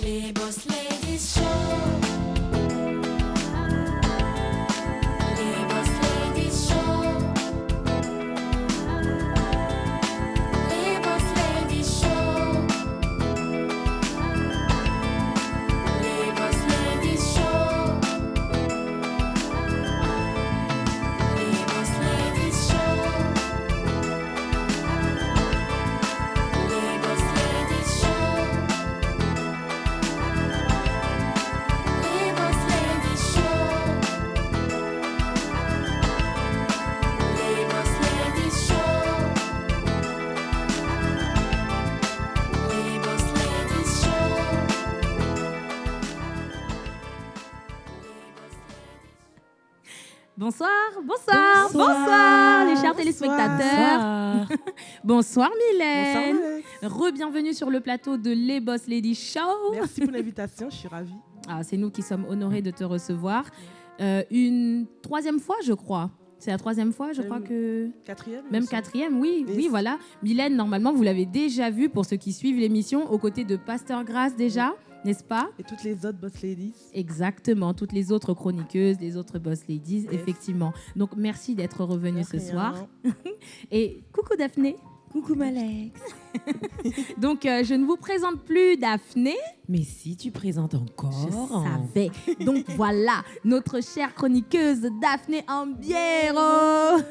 Boss Ladies Show. Bonsoir Mylène. Re-bienvenue sur le plateau de Les Boss Lady Show. Merci pour l'invitation, je suis ravie. Ah, c'est nous qui sommes honorés de te recevoir. Euh, une troisième fois, je crois. C'est la troisième fois, je crois que. Quatrième Même quatrième, oui, Yes. oui, voilà. Mylène, normalement, vous l'avez déjà vu pour ceux qui suivent l'émission, aux côtés de Pasteur Grasse déjà, n'est-ce pas? Et toutes les autres boss ladies. Exactement, toutes les autres chroniqueuses, les autres boss ladies, Yes. effectivement. Donc, merci d'être revenue ce soir. Et coucou Daphné. Coucou Malex. Donc, euh, je ne vous présente plus Daphné. Mais si tu présentes encore. Je savais. Donc, voilà, notre chère chroniqueuse Daphné Ambiero.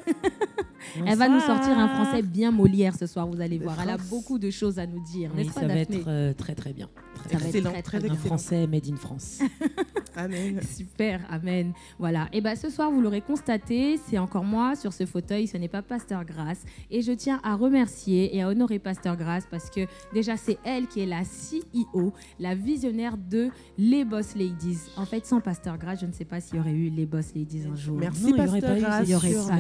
Elle va nous sortir un français bien Molière ce soir, vous allez voir. Elle a beaucoup de choses à nous dire, Oui, pas, ça va être euh, très très bien. Très, Ça va être Excellent, très, très très Un français made in France. Amen. Super, amen. Voilà. Et bien ce soir, vous l'aurez constaté, c'est encore moi sur ce fauteuil, ce n'est pas Pasteur Grasse. Et je tiens à remercier et à honorer Pasteur Grasse parce que déjà, c'est elle qui est la CEO, la visionnaire de Les Boss Ladies. En fait, sans Pasteur Grasse, je ne sais pas s'il y aurait eu Les Boss Ladies un jour. Merci, Non, Pasteur pas eu, Grasse.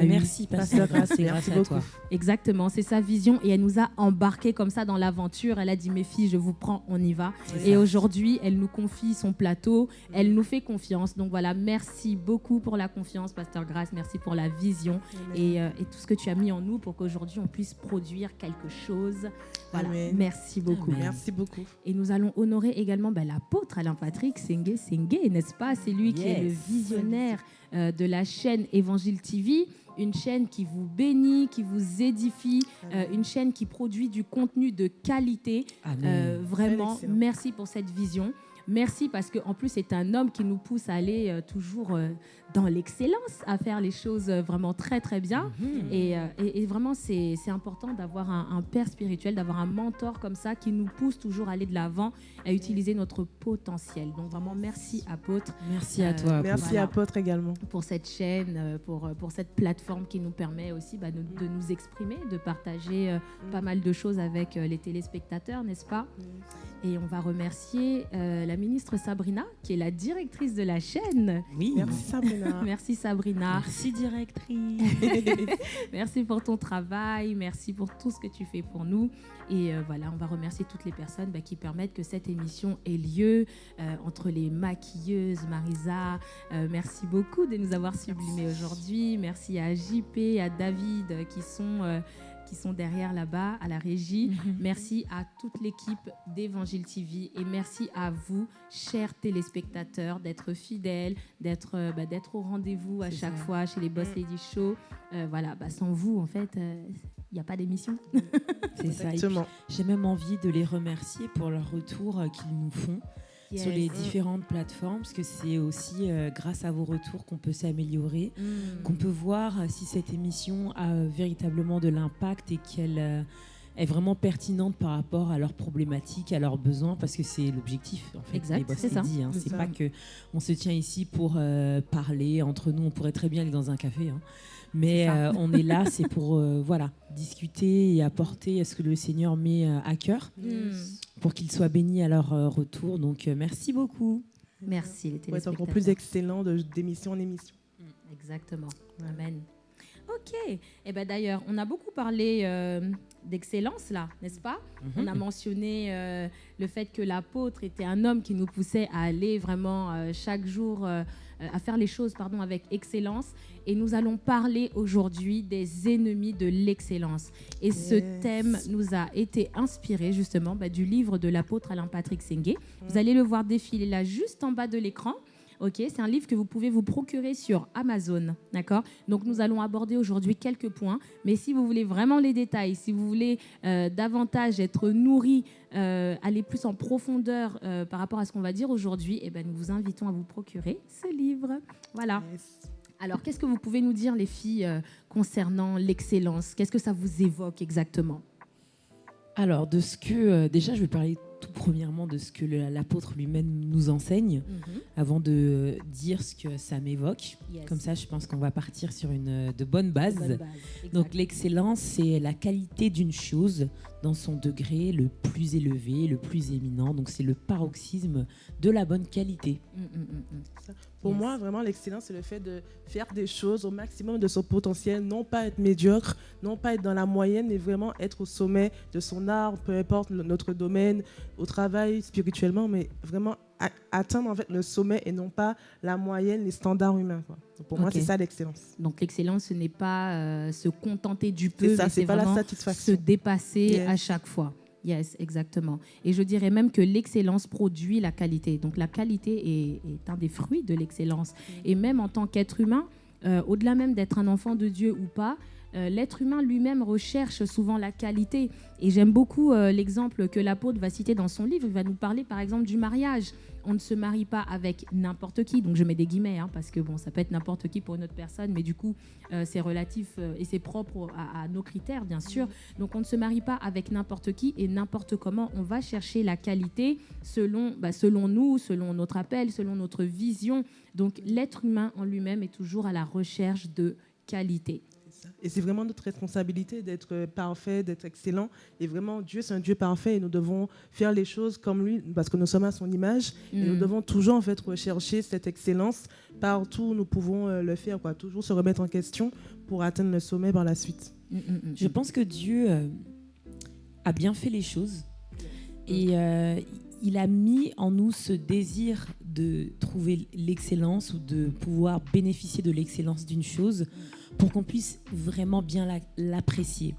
Merci Pasteur Grasse, c'est grâce à beaucoup. toi. Exactement, c'est sa vision et elle nous a embarqués comme ça dans l'aventure. Elle a dit mes filles, je vous prends, on y va. Et aujourd'hui, elle nous confie son plateau, elle nous fait confiance. Donc voilà, merci beaucoup pour la confiance, Pasteur Grasse, merci pour la vision et, euh, et tout ce que tu as mis en nous pour qu'aujourd'hui on puisse produire quelque chose. Voilà, Amen. merci beaucoup. Amen. Merci beaucoup. Et nous allons honorer également ben, l'apôtre Alain Patrick Sengue Sengue, n'est-ce pas? C'est lui qui est le visionnaire euh, de la chaîne Évangile TV, une chaîne qui vous bénit, qui vous édifie, euh, une chaîne qui produit du contenu de qualité. Amen. Euh, vraiment, merci pour cette vision. Merci parce qu'en plus, c'est un homme qui nous pousse à aller euh, toujours euh, dans l'excellence, à faire les choses euh, vraiment très, très bien. Mhm. Et, euh, et- et vraiment, c'est c'est important d'avoir un, un père spirituel, d'avoir un mentor comme ça qui nous pousse toujours à aller de l'avant, à utiliser notre potentiel. Donc vraiment, merci apôtre Merci à Euh, toi. Merci voilà. apôtre également. pour cette chaîne, pour, pour cette plateforme qui nous permet aussi bah, de, de nous exprimer, de partager euh, pas mal de choses avec euh, les téléspectateurs, n'est-ce pas? Et on va remercier euh, la ministre Sabrina, qui est la directrice de la chaîne. Oui. Merci Sabrina. Merci Sabrina. Merci directrice. Merci pour ton travail, merci pour tout ce que tu fais pour nous. Et euh, voilà, on va remercier toutes les personnes bah, qui permettent que cette émission ait lieu, euh, entre les maquilleuses, Marisa. euh, merci beaucoup de nous avoir sublimés aujourd'hui. Merci à JP, à David qui sont... euh, qui sont derrière là-bas à la régie. Merci à toute l'équipe d'Évangile TV et merci à vous, chers téléspectateurs, d'être fidèles, d'être euh, bah, d'être au rendez-vous à chaque ça. fois chez les Boss Mm. Lady Show. Euh, voilà, bah, sans vous, en fait, il n'y a pas d'émission. C'est ça. J'ai même envie de les remercier pour leur retour euh, qu'ils nous font sur les différentes plateformes, parce que c'est aussi euh, grâce à vos retours qu'on peut s'améliorer. Mm. qu'on peut voir si cette émission a euh, véritablement de l'impact et qu'elle euh, est vraiment pertinente par rapport à leurs problématiques, à leurs besoins, parce que c'est l'objectif en fait. Exact, c'est ça. Hein. C'est pas que on se tient ici pour euh, parler entre nous. On pourrait très bien aller dans un café, hein. mais euh, on est là, c'est pour euh, voilà discuter et apporter ce que le Seigneur met à cœur Mm. pour qu'ils soient bénis à leur euh, retour. Donc euh, merci beaucoup. Merci les téléspectateurs. encore plus excellent de- d'émission en émission. Exactement. Amen. Ok. Et ben d'ailleurs, on a beaucoup parlé euh, d'excellence là, n'est-ce pas? On a mentionné euh, le fait que l'apôtre était un homme qui nous poussait à aller vraiment euh, chaque jour à faire les choses pardon avec excellence. Et nous allons parler aujourd'hui des ennemis de l'excellence. Et ce thème nous a été inspiré justement bah, du livre de l'apôtre Alain Patrick Sengue. Vous allez le voir défiler là juste en bas de l'écran. Ok, c'est un livre que vous pouvez vous procurer sur Amazon, d'accord? Donc nous allons aborder aujourd'hui quelques points, mais si vous voulez vraiment les détails, si vous voulez euh, davantage être nourri, euh, aller plus en profondeur euh, par rapport à ce qu'on va dire aujourd'hui, eh ben, nous vous invitons à vous procurer ce livre. Voilà. Yes. Alors, qu'est-ce que vous pouvez nous dire, les filles, euh, concernant l'excellence? Qu'est-ce que ça vous évoque exactement? Alors, de ce que. euh, déjà, je vais parler tout premièrement de ce que l'apôtre lui-même nous enseigne, avant de dire ce que ça m'évoque. Yes. Comme ça, je pense qu'on va partir sur une euh, de bonnes bases. Bonne base. Donc l'excellence, c'est la qualité d'une chose dans son degré le plus élevé, le plus éminent. Donc c'est le paroxysme de la bonne qualité. Mm, mm, mm, mm. Pour Yes. moi, vraiment, l'excellence, c'est le fait de faire des choses au maximum de son potentiel, non pas être médiocre, non pas être dans la moyenne, mais vraiment être au sommet de son art, peu importe notre domaine, au travail, spirituellement, mais vraiment atteindre en fait le sommet et non pas la moyenne, les standards humains. quoi. Donc, pour moi, c'est ça l'excellence. Donc l'excellence, ce n'est pas euh, se contenter du peu, C'est pas la vraiment se satisfaction. dépasser Yes. à chaque fois. Yes, exactement. Et je dirais même que l'excellence produit la qualité. Donc la qualité est, est un des fruits de l'excellence. Et même en tant qu'être humain, euh, au-delà même d'être un enfant de Dieu ou pas, euh, l'être humain lui-même recherche souvent la qualité. Et j'aime beaucoup euh, l'exemple que l'apôtre va citer dans son livre. Il va nous parler par exemple du mariage. On ne se marie pas avec n'importe qui. Donc je mets des guillemets hein, parce que bon, ça peut être n'importe qui pour une autre personne, mais du coup, euh, c'est relatif et c'est propre à, à nos critères, bien sûr. Donc on ne se marie pas avec n'importe qui et n'importe comment. On va chercher la qualité selon, bah, selon nous, selon notre appel, selon notre vision. Donc l'être humain en lui-même est toujours à la recherche de qualité. Et c'est vraiment notre responsabilité d'être euh, parfait, d'être excellent. Et vraiment, Dieu, c'est un Dieu parfait et nous devons faire les choses comme lui parce que nous sommes à son image. Et nous Mm. devons toujours en fait rechercher cette excellence partout où nous pouvons euh, le faire, quoi. Toujours se remettre en question pour atteindre le sommet par la suite. Mm, mm. Je pense que Dieu euh, a bien fait les choses et euh, il a mis en nous ce désir de trouver l'excellence ou de pouvoir bénéficier de l'excellence d'une chose pour qu'on puisse vraiment bien la- l'apprécier.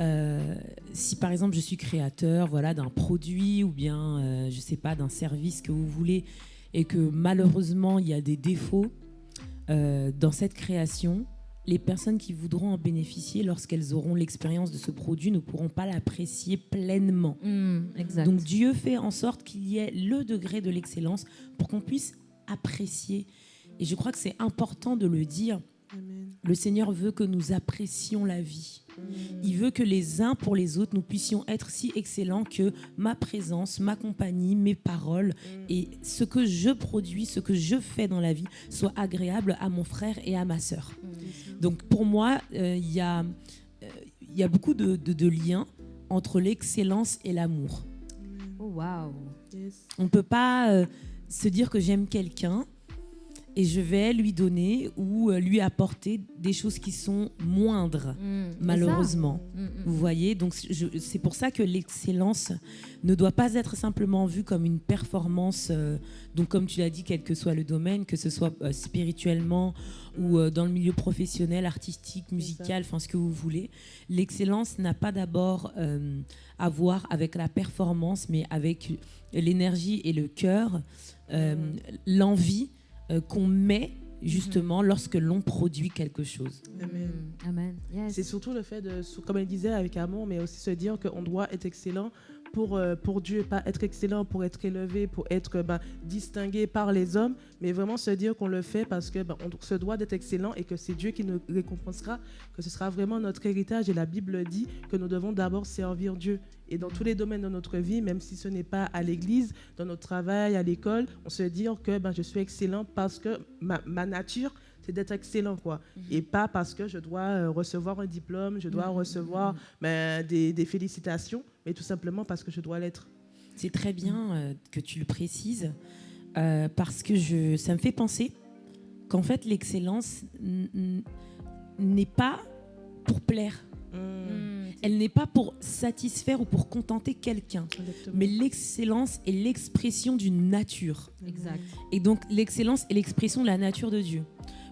Euh, si par exemple je suis créateur voilà, d'un produit ou bien euh, je sais pas d'un service que vous voulez et que malheureusement il y a des défauts euh, dans cette création, les personnes qui voudront en bénéficier lorsqu'elles auront l'expérience de ce produit ne pourront pas l'apprécier pleinement. Mm, exact. Donc Dieu fait en sorte qu'il y ait le degré de l'excellence pour qu'on puisse apprécier. Et je crois que c'est important de le dire. Le Seigneur veut que nous apprécions la vie. Il veut que les uns pour les autres, nous puissions être si excellents que ma présence, ma compagnie, mes paroles et ce que je produis, ce que je fais dans la vie soit agréable à mon frère et à ma sœur. Donc pour moi, euh, il y, a, euh, il y a beaucoup de, de- de liens entre l'excellence et l'amour. oh waouh. Yes. On ne peut pas euh, se dire que j'aime quelqu'un et je vais lui donner ou euh, lui apporter des choses qui sont moindres, Mm, malheureusement. Mm, mm, Vous voyez, donc c'est pour ça que l'excellence ne doit pas être simplement vue comme une performance. euh, donc, comme tu l'as dit, quel que soit le domaine, que ce soit euh, spirituellement ou euh, dans le milieu professionnel, artistique, musical, enfin ce que vous voulez. L'excellence n'a pas d'abord à voir avec la performance, mais avec l'énergie et le cœur, l'envie euh, qu'on met justement lorsque l'on produit quelque chose. Amen. Amen. Yes. C'est surtout le fait de, comme elle disait, avec amour, mais aussi se dire qu'on doit être excellent pour, euh, pour Dieu, pas être excellent pour être élevé, pour être ben, distingué par les hommes, mais vraiment se dire qu'on le fait parce que ben, on se doit d'être excellent et que c'est Dieu qui nous récompensera, que ce sera vraiment notre héritage. Et la Bible dit que nous devons d'abord servir Dieu. Et dans tous les domaines de notre vie, même si ce n'est pas à l'église, dans notre travail, à l'école, on se dit que ben, je suis excellent parce que ma, ma nature, c'est d'être excellent, quoi. Et pas parce que je dois euh, recevoir un diplôme, je dois Mhm, recevoir mhm. ben, des, des félicitations, mais tout simplement parce que je dois l'être. C'est très bien euh, que tu le précises euh, parce que je, ça me fait penser qu'en fait l'excellence, n'est pas pour plaire. Mm. Mm. Elle n'est pas pour satisfaire ou pour contenter quelqu'un. Mais l'excellence est l'expression d'une nature. Exact. Et donc l'excellence est l'expression de la nature de Dieu.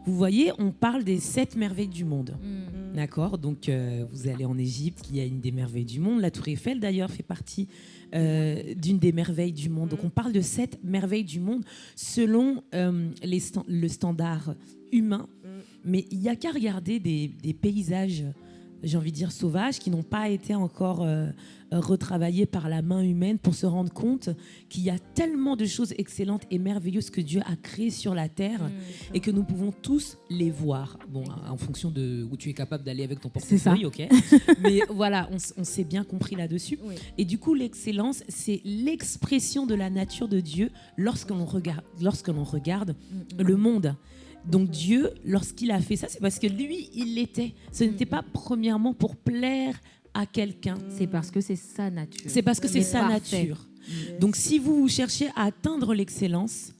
Vous voyez, on parle des sept merveilles du monde. Mm. Mm. D'accord Donc euh, vous allez en Égypte, qui a une des merveilles du monde. La Tour Eiffel, d'ailleurs, fait partie euh, d'une des merveilles du monde. Donc on parle de sept merveilles du monde selon euh, les le standard humain. Mm. Mais il n'y a qu'à regarder des, des paysages, j'ai envie de dire sauvages, qui n'ont pas été encore euh, retravaillés par la main humaine pour se rendre compte qu'il y a tellement de choses excellentes et merveilleuses que Dieu a créées sur la terre Mm. et que nous pouvons tous les voir. Bon, en fonction de où tu es capable d'aller avec ton portefeuille, ok. Mais voilà, on, s'est bien compris là-dessus. Oui. Et du coup, l'excellence, c'est l'expression de la nature de Dieu lorsque l'on regarde, lorsque l'on regarde le monde. Donc Dieu, lorsqu'il a fait ça, c'est parce que lui, il l'était. Ce n'était Mm. pas premièrement pour plaire à quelqu'un. C'est parce que c'est sa nature. C'est parce que c'est sa parfait. nature. Yes. Donc si vous cherchez à atteindre l'excellence,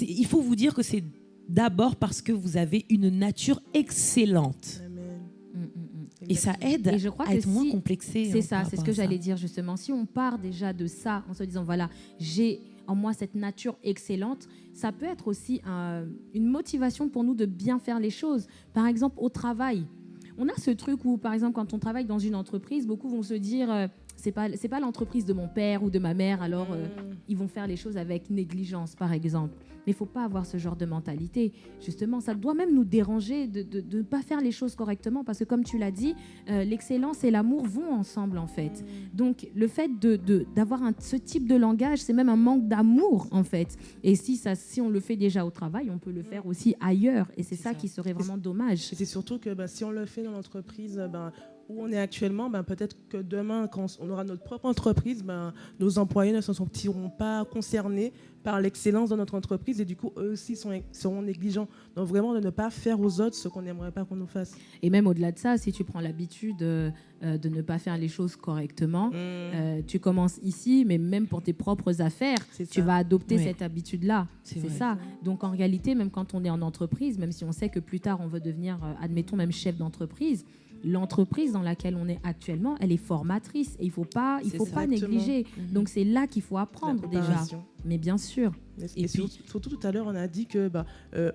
il faut vous dire que c'est d'abord parce que vous avez une nature excellente. Amen. Mm, mm. Et ça aide Et je crois à être moins complexé. C'est hein, ça, c'est ce que j'allais dire justement. Si on part déjà de ça en se disant voilà, j'ai en moi cette nature excellente, ça peut être aussi un- une motivation pour nous de bien faire les choses. Par exemple, au travail. On a ce truc où, par exemple, quand on travaille dans une entreprise, beaucoup vont se dire euh, c'est pas c'est pas l'entreprise de mon père ou de ma mère, alors euh, Mm. ils vont faire les choses avec négligence, par exemple. Mais il faut pas avoir ce genre de mentalité. Justement, ça doit même nous déranger de de- de ne pas faire les choses correctement, parce que comme tu l'as dit, euh, l'excellence et l'amour vont ensemble, en fait. Donc, le fait de- d'avoir ce type de langage, c'est même un manque d'amour, en fait. Et si, ça, si on le fait déjà au travail, on peut le faire aussi ailleurs. Et c'est ça, ça. qui serait vraiment dommage. C'est surtout que bah, si on le fait dans l'entreprise ben, où on est actuellement, ben, peut-être que demain, quand on aura notre propre entreprise, ben, nos employés ne se sentiront pas concernés par l'excellence de notre entreprise et du coup, eux aussi sont, seront négligents. Donc vraiment, de ne pas faire aux autres ce qu'on n'aimerait pas qu'on nous fasse. Et même au-delà de ça, si tu prends l'habitude euh, de ne pas faire les choses correctement, Mm. euh, tu commences ici, mais même pour tes propres affaires, tu vas adopter cette habitude-là. C'est ça. Donc en réalité, même quand on est en entreprise, même si on sait que plus tard on veut devenir, euh, admettons même chef d'entreprise, l'entreprise dans laquelle on est actuellement, elle est formatrice et il faut pas, il faut pas Exactement. négliger. Mhm. Donc c'est là qu'il faut apprendre déjà. Mais bien sûr. Et, Et sur- puis- surtout tout à l'heure, on a dit que bah, euh,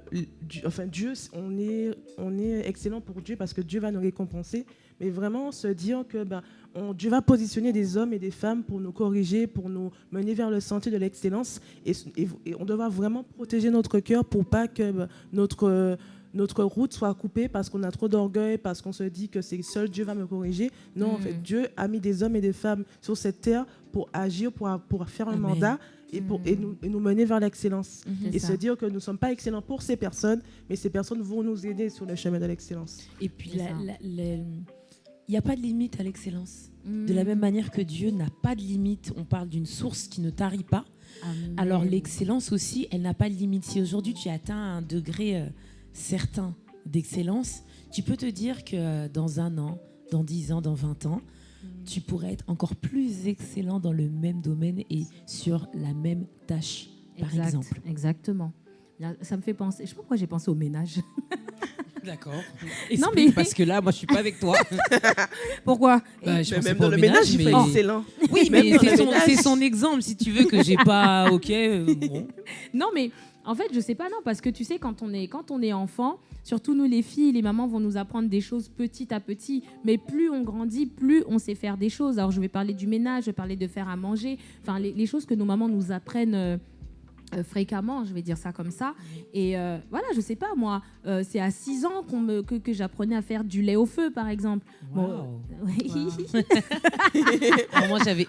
enfin, Dieu, on est, on est excellent pour Dieu parce que Dieu va nous récompenser. Mais vraiment se dire que bah, on- Dieu va positionner des hommes et des femmes pour nous corriger, pour nous mener vers le sentier de l'excellence. Et, et- et on doit vraiment protéger notre cœur pour pas que bah, notre, euh, notre route soit coupée parce qu'on a trop d'orgueil, parce qu'on se dit que c'est seul Dieu va me corriger. Non, en Mm. fait, Dieu a mis des hommes et des femmes sur cette terre pour agir, pour, pour faire un Amen. mandat et, pour, et, Mm. nous, et nous mener vers l'excellence. C'est Et ça. se dire que nous ne sommes pas excellents pour ces personnes, mais ces personnes vont nous aider sur le chemin de l'excellence. Et puis, il n'y a pas de limite à l'excellence. De la Mm. même manière que Dieu n'a pas de limite, on parle d'une source qui ne tarit pas. Amen. Alors l'excellence aussi, elle n'a pas de limite. Si aujourd'hui tu atteins un degré euh, certain d'excellence, tu peux te dire que euh, dans un an, dans 10 ans, dans 20 ans, tu pourrais être encore plus excellent dans le même domaine et sur la même tâche, par Exact, exemple. Exactement. Ça me fait penser. Je sais pas pourquoi j'ai pensé au ménage. D'accord. Non, mais- Parce que là, moi, je suis pas avec toi. Pourquoi? Bah, je même dans le ménage, il mais- fait excellent. Oui, mais c'est son, exemple, si tu veux, que j'ai pas. Ok, euh, bon. Non, mais en fait, je sais pas, non, parce que tu sais, quand on est, quand on est enfant, surtout nous les filles, les mamans vont nous apprendre des choses petit à petit, mais plus on grandit, plus on sait faire des choses. Alors, je vais parler du ménage, je vais parler de faire à manger, enfin, les, les choses que nos mamans nous apprennent. Euh, fréquemment, je vais dire ça comme ça. Et euh, voilà, je sais pas, moi, euh, c'est à 6 ans qu'on me, que, que j'apprenais à faire du lait au feu, par exemple. Bon, Wow. Oui. Alors, moi, j'avais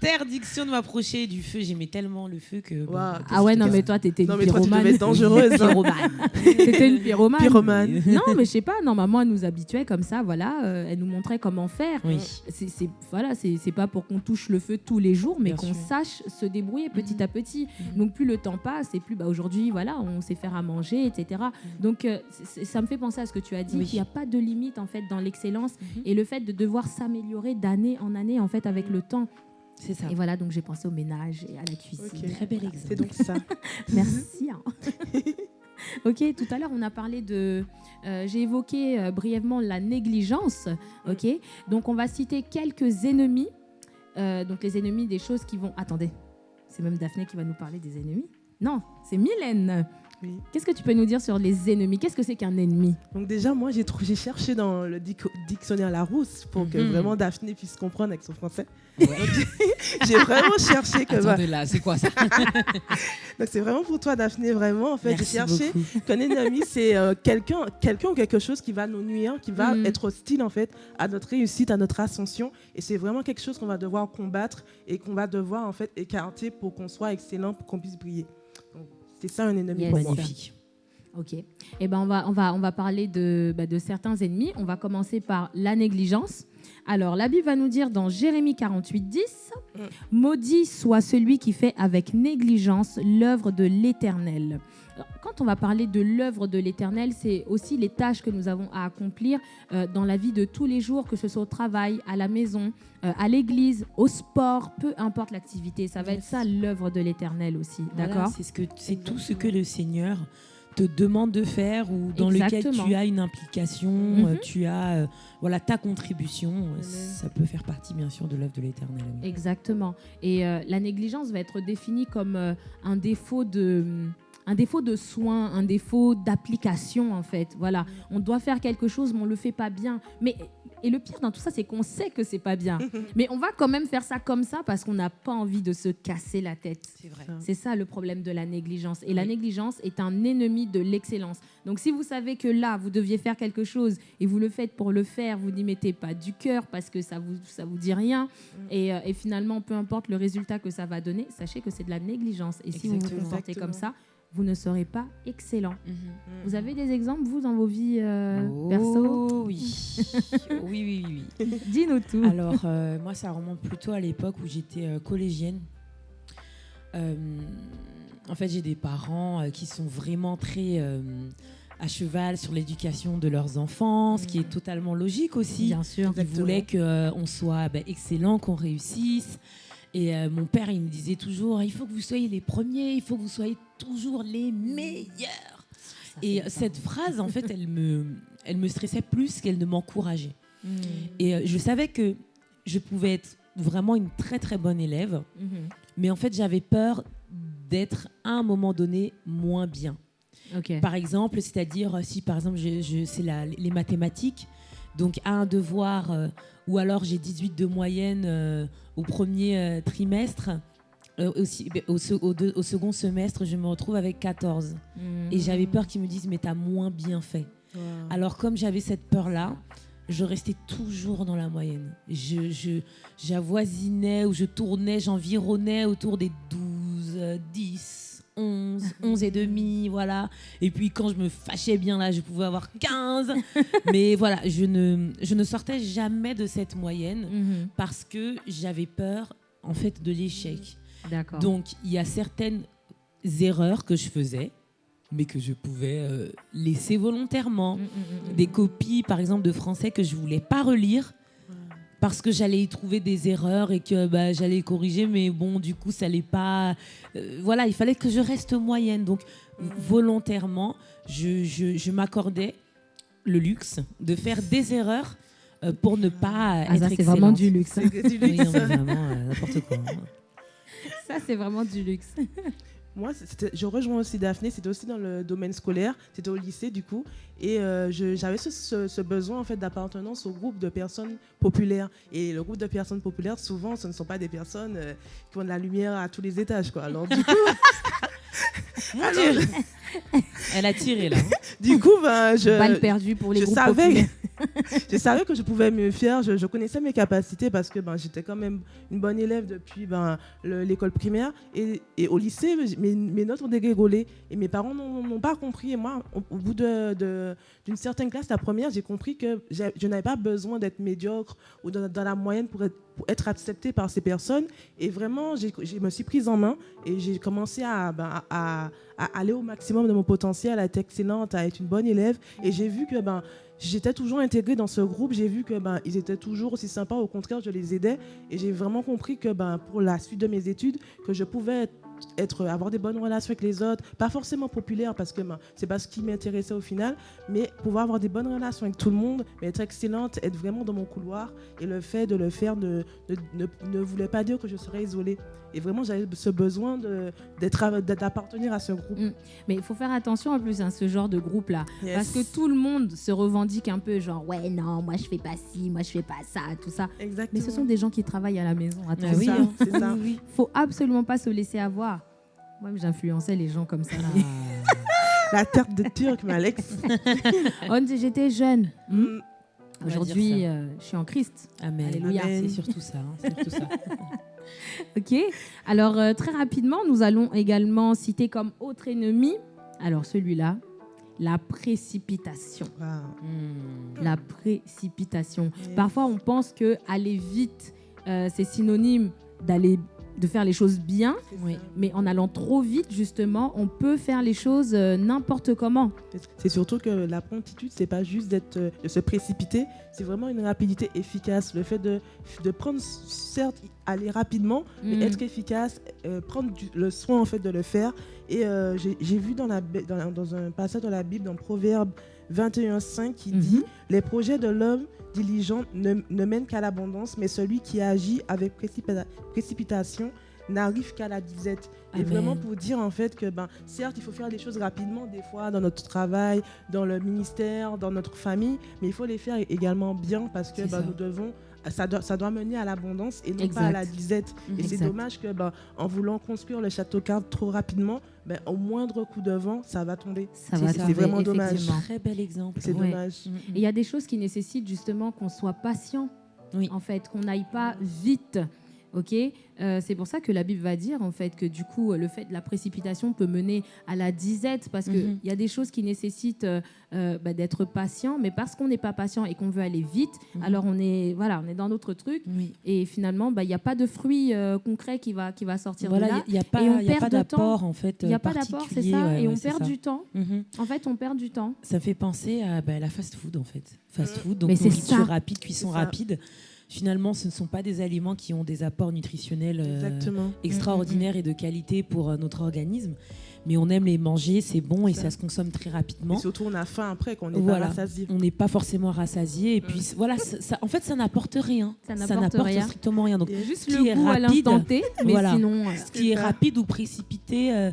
interdiction de m'approcher du feu. J'aimais tellement le feu que. bon. Ah ouais, non, mais toi, t'étais Non, une mais toi, tu pyromane. être dangereuse. hein. Pyromane. T'étais une pyromane. Pyromane. Non, mais je sais pas. Non, maman, elle nous habituait comme ça. Voilà, euh, elle nous montrait comment faire. Oui. C'est, c'est- voilà, c'est, c'est pas pour qu'on touche le feu tous les jours, mais qu'on sache se débrouiller petit Mhm. à petit. Mhm. Donc plus le temps passe, et plus bah, aujourd'hui, voilà, on sait faire à manger, etc. Donc euh, c'est- c'est- ça me fait penser à ce que tu as dit, Oui. qu'il n'y a pas de limite en fait dans l'excellence Mhm. et le fait de devoir s'améliorer d'année en année en fait avec le temps. C'est ça. Et voilà, donc j'ai pensé au ménage et à la cuisine. Ok. Très bel C'est exemple. donc ça. Merci. hein. Ok, tout à l'heure, on a parlé de. euh, J'ai évoqué euh, brièvement la négligence. Ok, donc on va citer quelques ennemis. Euh, donc les ennemis des choses qui vont. Attendez, c'est même Daphné qui va nous parler des ennemis Non, c'est Mylène. Oui. Qu'est-ce que tu peux nous dire sur les ennemis? Qu'est-ce que c'est qu'un ennemi? Donc déjà, moi, j'ai j'ai cherché dans le dic- dictionnaire Larousse pour que Mhm. vraiment Daphné puisse comprendre avec son français. Ouais. J'ai vraiment cherché que... Attendez là, c'est quoi ça? Donc c'est vraiment pour toi, Daphné, vraiment. En fait, j'ai Merci cherché beaucoup. qu'un ennemi, c'est euh, quelqu'un quelqu'un ou quelque chose qui va nous nuire, qui va Mhm. être hostile, en fait, à notre réussite, à notre ascension. Et c'est vraiment quelque chose qu'on va devoir combattre et qu'on va devoir, en fait, écarter pour qu'on soit excellent, pour qu'on puisse briller. C'est ça un ennemi Yes. pour moi. Magnifique. Ok. Eh ben on va on va on va parler de bah, de certains ennemis. On va commencer par la négligence. Alors la Bible va nous dire dans Jérémie 48 10 Mm. maudit soit celui qui fait avec négligence l'œuvre de l'Éternel. Quand on va parler de l'œuvre de l'Éternel, c'est aussi les tâches que nous avons à accomplir euh, dans la vie de tous les jours, que ce soit au travail, à la maison, euh, à l'église, au sport, peu importe l'activité. Ça va être ça l'œuvre de l'Éternel aussi. Voilà, D'accord C'est ce que c'est tout ce que le Seigneur te demande de faire ou dans Exactement. lequel tu as une implication, Mhm. euh, tu as euh, voilà ta contribution. Ça peut faire partie bien sûr de l'œuvre de l'Éternel. Exactement. Et euh, la négligence va être définie comme euh, un défaut de un défaut de soin, un défaut d'application en fait. Voilà, on doit faire quelque chose mais on le fait pas bien. Mais et le pire dans tout ça c'est qu'on sait que c'est pas bien. mais on va quand même faire ça comme ça parce qu'on n'a pas envie de se casser la tête. C'est vrai. C'est ça le problème de la négligence. Et la négligence est un ennemi de l'excellence. Donc si vous savez que là, vous deviez faire quelque chose et vous le faites pour le faire, vous n'y mettez pas du cœur parce que ça vous, ça vous dit rien. Et, euh, et finalement, peu importe le résultat que ça va donner, sachez que c'est de la négligence. Et si vous vous comportez comme ça, vous ne serez pas excellent. Mhm. Vous avez des exemples, vous, dans vos vies euh, Oh, perso oui. oui, oui, oui, oui. Dis-nous tout. Alors, euh, moi, ça remonte plutôt à l'époque où j'étais euh, collégienne. Euh, en fait, j'ai des parents euh, qui sont vraiment très euh, à cheval sur l'éducation de leurs enfants, ce qui est totalement logique aussi. Bien sûr. Ils voulaient qu'on soit ben, excellent, qu'on réussisse. Et euh, mon père, il me disait toujours, il faut que vous soyez les premiers, il faut que vous soyez toujours les meilleurs. Et euh, cette phrase, en fait, elle me, elle me stressait plus qu'elle ne m'encourageait. Mhm. Et euh, je savais que je pouvais être vraiment une très très bonne élève, Mhm. mais en fait j'avais peur d'être à un moment donné moins bien. Par exemple, c'est-à-dire si par exemple je, je- c'est les mathématiques, donc à un devoir euh, ou alors j'ai 18 de moyenne euh, au premier euh, trimestre, aussi, ben, au, se- au deux- au second semestre je me retrouve avec 14. Et j'avais peur qu'ils me disent mais t'as moins bien fait. Wow. Alors comme j'avais cette peur-là, je restais toujours dans la moyenne. Je, j'avoisinais ou je tournais, j'environnais autour des 12, euh, 10, 11, 11 et demi, voilà. Et puis quand je me fâchais bien là, je pouvais avoir 15. Mais voilà, je ne, je ne sortais jamais de cette moyenne Mhm. parce que j'avais peur en fait de l'échec. D'accord. Donc, il y a certaines erreurs que je faisais, mais que je pouvais euh, laisser volontairement. Mhm, mhm, mhm. Des copies, par exemple, de français que je voulais pas relire parce que j'allais y trouver des erreurs et que bah, j'allais corriger, mais bon, du coup, ça allait pas. euh, voilà, il fallait que je reste moyenne. Donc, volontairement, je, je- je m'accordais le luxe de faire des erreurs euh, pour ne pas Ah, être ça, c'est vraiment du luxe. hein. Oui, non, vraiment, euh, n'importe quoi. Ça, c'est vraiment du luxe. Moi, je rejoins aussi Daphné, c'était aussi dans le domaine scolaire, c'était au lycée du coup, et euh, j'avais ce, ce- ce besoin en fait d'appartenance au groupe de personnes populaires. Et le groupe de personnes populaires, souvent, ce ne sont pas des personnes euh, qui ont de la lumière à tous les étages, quoi. Alors du coup, alors, Elle a tiré là. hein. du coup, ben, je, Balle perdue pour les je groupes savais, populaires. je savais que je pouvais me faire, je, je connaissais mes capacités parce que ben, j'étais quand même une bonne élève depuis ben, le- l'école primaire. Et, et au lycée, mes, mes notes ont dégringolé et mes parents n'ont pas compris. Et moi, au, au bout d'une de, d'une certaine classe, la première, j'ai compris que je n'avais pas besoin d'être médiocre ou dans, dans la moyenne pour être, pour être acceptée par ces personnes. Et vraiment, j'ai- je me suis prise en main et j'ai commencé à, ben, à, à aller au maximum de mon potentiel, à être excellente, à être une bonne élève. Et j'ai vu que ben, j'étais toujours intégrée dans ce groupe. J'ai vu que ben, ils étaient toujours aussi sympas. Au contraire, je les aidais. Et j'ai vraiment compris que ben, pour la suite de mes études, que je pouvais être, avoir des bonnes relations avec les autres, pas forcément populaire parce que ben, c'est pas ce qui m'intéressait au final, mais pouvoir avoir des bonnes relations avec tout le monde, mais être excellente, être vraiment dans mon couloir. Et le fait de le faire ne, ne, ne- ne voulait pas dire que je serais isolée. Et vraiment, j'avais ce besoin d'appartenir à ce groupe. Mais il faut faire attention en plus à ce genre de groupe-là. Yes. Parce que tout le monde se revendique un peu, genre, ouais, non, moi je fais pas ci, moi je fais pas ça, tout ça. Exactement. Mais ce sont des gens qui travaillent à la maison. Ah Attention. oui, ça, hein. c'est ça. Oui, oui. faut absolument pas se laisser avoir. Moi, j'influençais les gens comme ça. La tarte de Turc, mais Alex. Oh, j'étais jeune. Hmm. Aujourd'hui, euh, je suis en Christ. Amen. Alléluia. C'est surtout ça. hein, c'est surtout ça. Ok. Alors, euh, très rapidement, nous allons également citer comme autre ennemi, alors celui-là, la précipitation. Wow. Hmm. La précipitation. Yes. Parfois, on pense que aller vite, euh, c'est synonyme d'aller de faire les choses bien, Oui. mais en allant trop vite, justement, on peut faire les choses euh, n'importe comment. C'est surtout que la promptitude, c'est pas juste d'être, euh, de se précipiter, c'est vraiment une rapidité efficace. Le fait de, de prendre, certes, aller rapidement, mais Mm. être efficace, euh, prendre du- le soin en fait de le faire. Et euh, j'ai vu dans, la, dans, dans un passage dans la Bible, dans Proverbe 21.5, qui Mhm. dit Les projets de l'homme diligent ne, ne mènent qu'à l'abondance, mais celui qui agit avec précipita- précipitation n'arrive qu'à la disette. Et vraiment pour dire en fait que, ben, certes, il faut faire des choses rapidement, des fois, dans notre travail, dans le ministère, dans notre famille, mais il faut les faire également bien parce que ben, nous devons. Ça doit, ça doit mener à l'abondance et non pas à la disette. Et c'est dommage que, ben, en voulant construire le château cartes trop rapidement, ben, au moindre coup de vent, ça va tomber. Ça C'est va C'est vraiment dommage. effectivement. Très bel exemple. C'est Ouais. dommage. Mm, mm. Et il y a des choses qui nécessitent justement qu'on soit patient. Oui. En fait, qu'on n'aille pas vite. Ok, Euh, c'est pour ça que la Bible va dire en fait que du coup le fait de la précipitation peut mener à la disette parce que il Mhm. y a des choses qui nécessitent euh, euh, bah, d'être patient, mais parce qu'on n'est pas patient et qu'on veut aller vite, Mhm. alors on est voilà, on est dans notre truc Oui. et finalement bah, il n'y a pas de fruit euh, concret qui va qui va sortir de Voilà, là. il n'y a, pas, de d'apport en fait. Il n'y a pas d'apport, c'est ça, ouais, et ouais, on perd ça. du temps. Mhm. En fait, on perd du temps. Ça fait penser à bah, la fast-food en fait. Fast-food, donc Mais c'est nourriture rapide, cuisson rapide. Finalement, ce ne sont pas des aliments qui ont des apports nutritionnels euh, Exactement. extraordinaires et de qualité pour euh, notre organisme. Mais on aime les manger, c'est bon et Ça. ça se consomme très Et rapidement. surtout, on a faim après, qu'on n'est Voilà. pas rassasié. On n'est pas forcément rassasié. Et puis voilà, ça, ça- en fait, ça n'apporte rien. Ça n'apporte rien. strictement rien. Donc, Juste qui le est goût à rapide, l'instant T, mais voilà. sinon. euh, ce qui est rapide ou précipité euh,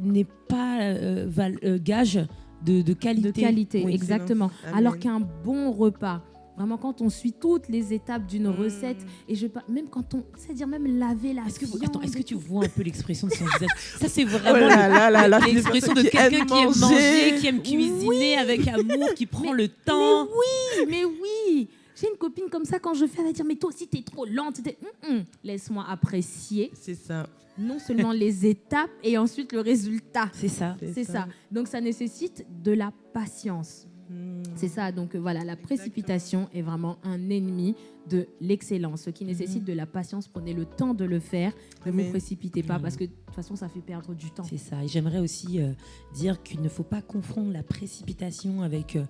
n'est pas euh, val- euh, gage de, de qualité. de qualité, Oui. exactement. Amen. Alors qu'un bon repas, vraiment quand on suit toutes les étapes d'une Mm. recette, et je pas, même quand on, c'est-à-dire même laver la Est-ce que, vous- attends, est-ce que tu vois un peu l'expression de son visage? Ça, c'est Oh vraiment des l'expression de quelqu'un qui aime manger, qui aime Oui. cuisiner avec amour, qui prend Mais- le temps. Mais oui, mais oui. J'ai une copine comme ça quand je fais, elle va dire mais toi aussi t'es trop lente. Hum, hum. Laisse-moi apprécier C'est ça. non seulement les étapes et ensuite le résultat. C'est ça. C'est ça. Donc ça nécessite de la patience. C'est ça, donc euh, voilà, la précipitation est vraiment un ennemi de l'excellence. Ce qui nécessite de la patience, prenez le temps de le faire, ne vous précipitez pas, Amen. parce que de toute façon, ça fait perdre du temps. C'est ça. Et j'aimerais aussi euh, dire qu'il ne faut pas confondre la précipitation avec euh,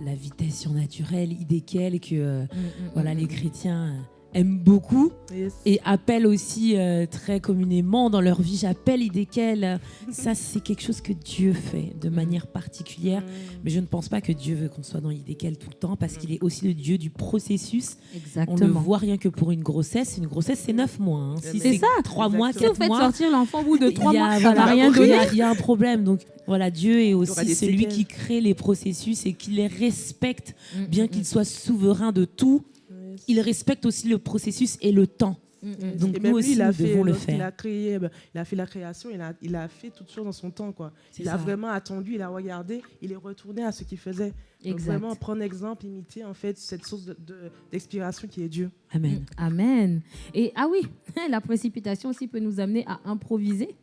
la vitesse surnaturelle, idée qu'elle que euh, Mm, mm, voilà, mm, les chrétiens aiment beaucoup Yes. et appellent aussi euh, très communément dans leur vie. J'appelle idée qu'elle. Ça, c'est quelque chose que Dieu fait de manière particulière. Mm. Mais je ne pense pas que Dieu veut qu'on soit dans l'idée qu'elle tout le temps parce qu'il est aussi le Dieu du processus. On Exactement. voit rien que pour une grossesse. Une grossesse, c'est neuf mois. hein. Si C'est ça. trois mois, Exactement. Si vous faites mois, sortir l'enfant au bout de trois il y a- mois, ça n'a rien il y donné. a- Il y, a un problème. Donc voilà, Dieu est aussi celui qui crée les processus et qui les respecte, Mm, bien mm, qu'il soit souverain de tout. Il respecte aussi le processus et le temps. mm, mm. Donc Et nous lui, aussi, il a nous fait, devons le faire. a créé, ben, il a fait la création, il a, il a fait toutes choses dans son temps, quoi. Il a vraiment attendu, il a regardé, il est retourné à ce qu'il faisait. Donc vraiment prendre exemple, imiter en fait cette source de- de- d'expiration qui est Dieu. Amen. Mm, Amen. Et ah oui, la précipitation aussi peut nous amener à improviser.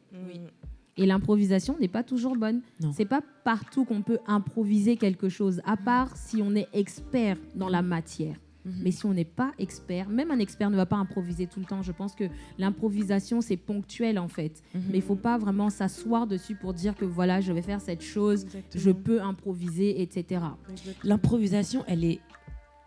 Et l'improvisation n'est pas toujours bonne. C'est pas partout qu'on peut improviser quelque chose, à part si on est expert dans la matière. Mhm. Mais si on n'est pas expert, même un expert ne va pas improviser tout le temps. Je pense que l'improvisation, c'est ponctuel en fait. Mhm. Mais il faut pas vraiment s'asseoir dessus pour dire que voilà, je vais faire cette chose, Exactement. je peux improviser, etc. L'improvisation, elle est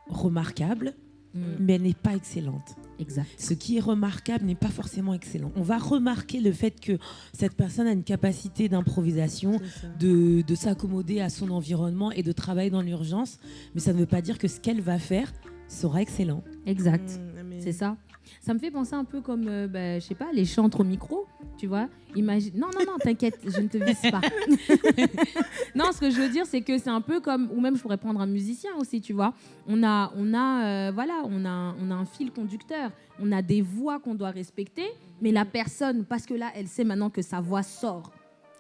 remarquable, Mm. mais elle n'est pas excellente. Exact. Ce qui est remarquable n'est pas forcément excellent. On va remarquer le fait que cette personne a une capacité d'improvisation, de s'accommoder à son environnement et de travailler dans l'urgence, mais ça ne veut pas dire que ce qu'elle va faire sera excellent. Exact. Mm, amen. C'est ça. Ça me fait penser un peu comme, euh, bah, je sais pas, les chantres au micro, tu vois. Imagine. Non, non, non, t'inquiète, je ne te vise pas. non, ce que je veux dire, c'est que c'est un peu comme, ou même je pourrais prendre un musicien aussi, tu vois. On a, on a, euh, voilà, on a, on a un fil conducteur. On a des voix qu'on doit respecter, mais la personne, parce que là, elle sait maintenant que sa voix sort,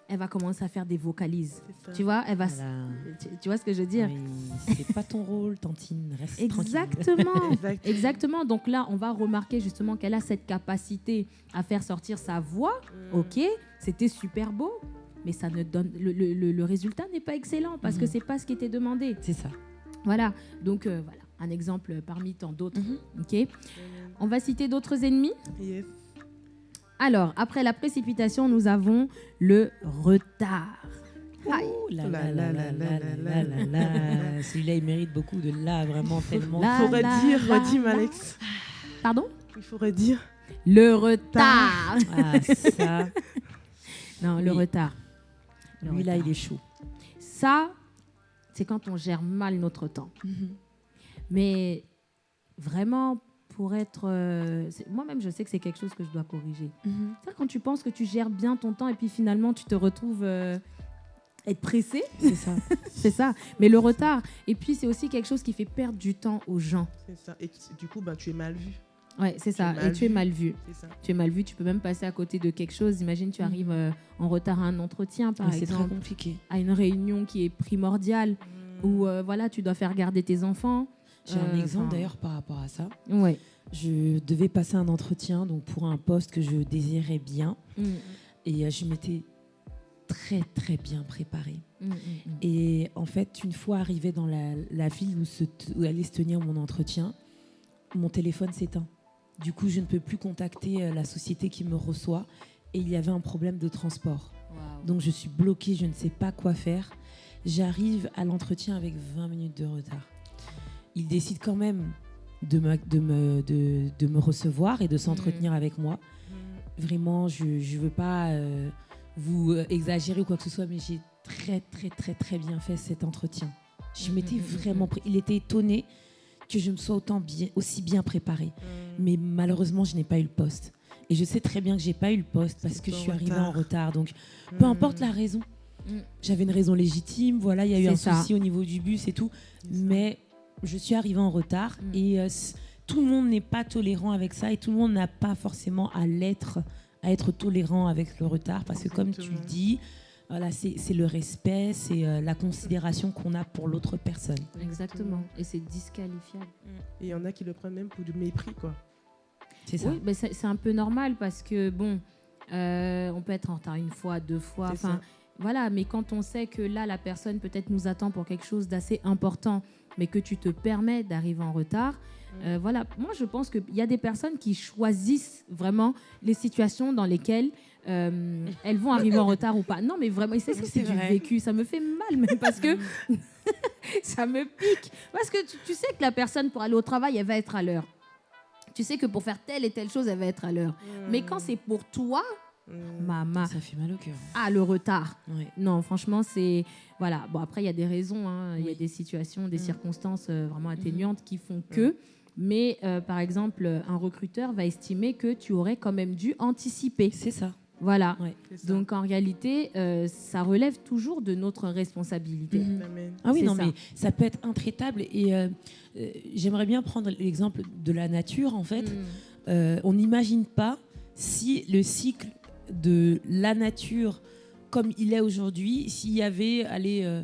elle va commencer à faire des vocalises. Tu vois, elle va. Voilà. Tu, tu vois ce que je veux dire Oui, c'est pas ton rôle, Tantine. Reste. Exactement. Exact. Exactement. Donc là, on va remarquer justement qu'elle a cette capacité à faire sortir sa voix. Mm. Ok, c'était super beau, mais ça ne donne le, le- le- le résultat n'est pas excellent parce que Mhm. c'est pas ce qui était demandé. C'est ça. Voilà. Donc euh, voilà, un exemple parmi tant d'autres. Mhm. Ok. On va citer d'autres ennemis? Yes. Alors, après la précipitation, nous avons le retard. Aïe. Ouh là La, là là la, là la, là la, là là là. Celui-là, il mérite beaucoup de là, vraiment tellement. Il faudrait la, dire, la, redis, la. Alex. Pardon Il faudrait dire. Le retard. Ah, ça. Non, le retard. Le Lui, là, retard. il est chaud. Ça, c'est quand on gère mal notre temps. Mais vraiment, pour être... euh, Moi-même, je sais que c'est quelque chose que je dois corriger. C'est quand tu penses que tu gères bien ton temps et puis finalement, tu te retrouves euh, être pressé. C'est ça. C'est ça. Mais le retard. Et puis, c'est aussi quelque chose qui fait perdre du temps aux gens. C'est ça. Et du coup, bah, tu es mal vu. Ouais, c'est ça. Et tu es mal vu. Ça. Tu es mal vu. Tu peux même passer à côté de quelque chose. Imagine, tu Mhm. arrives euh, en retard à un entretien, par Mais C'est très exemple, compliqué. à une réunion qui est primordiale, Mm. où euh, voilà, tu dois faire garder tes enfants. J'ai un Euh, exemple d'ailleurs par rapport à ça. Ouais. Je devais passer un entretien donc pour un poste que je désirais bien Mm, et euh, je m'étais très très bien préparée. mm, mm, mm. Et en fait, une fois arrivée dans la, la ville où, se t- où allait se tenir mon entretien, mon téléphone s'éteint. Du coup, je ne peux plus contacter euh, la société qui me reçoit et il y avait un problème de transport. Donc je suis bloquée, je ne sais pas quoi faire. J'arrive à l'entretien avec 20 minutes de retard. Il décide quand même de me, de me, de, de me recevoir et de s'entretenir avec moi. Mm. Vraiment, je ne veux pas euh, vous euh, exagérer ou quoi que ce soit, mais j'ai très, très, très, très bien fait cet entretien. Je Mhm, m'étais vraiment... Il était étonné que je me sois autant bien, aussi bien préparée. Mm. Mais malheureusement, je n'ai pas eu le poste. Et je sais très bien que j'ai pas eu le poste parce que je suis arrivée retard. en retard. Donc, peu importe la raison. Mm. J'avais une raison légitime, voilà, il y a eu un ça. souci au niveau du bus et tout, mais je suis arrivée en retard Mm. et euh, tout le monde n'est pas tolérant avec ça et tout le monde n'a pas forcément à l'être, à être tolérant avec le retard parce que comme tu dis, voilà, c'est le respect, c'est euh, la considération qu'on a pour l'autre personne. Exactement. Et c'est disqualifiable. Et il y en a qui le prennent même pour du mépris, quoi. C'est ça. Oui, mais c'est un peu normal parce que, bon, euh, on peut être en retard une fois, deux fois. Enfin, ça. Voilà, mais quand on sait que là, la personne peut-être nous attend pour quelque chose d'assez important, mais que tu te permets d'arriver en retard, euh, voilà. Moi, je pense qu'il y a des personnes qui choisissent vraiment les situations dans lesquelles euh, elles vont arriver en retard ou pas. Non, mais vraiment, c'est Oui, c'est du vécu. Ça me fait mal, même parce que ça me pique. Parce que tu, tu sais que la personne, pour aller au travail, elle va être à l'heure. Tu sais que pour faire telle et telle chose, elle va être à l'heure. Mais quand c'est pour toi, Mm. Maman, Ça fait mal au cœur. ah, le retard. Ouais. Non, franchement, c'est. Voilà. Bon, après, il y a des raisons, hein. il y a des situations, des Mm. circonstances euh, vraiment atténuantes qui font que. Mais euh, par exemple, un recruteur va estimer que tu aurais quand même dû anticiper. C'est ça. Voilà. Ouais. C'est ça. Donc en réalité, euh, ça relève toujours de notre responsabilité. Mhm. Amen. Ah oui, non, ça. mais ça peut être intraitable. Et euh, euh, j'aimerais bien prendre l'exemple de la nature, en fait. Mm. Euh, on n'imagine pas si le cycle de la nature, comme il est aujourd'hui, s'il y avait allez, euh,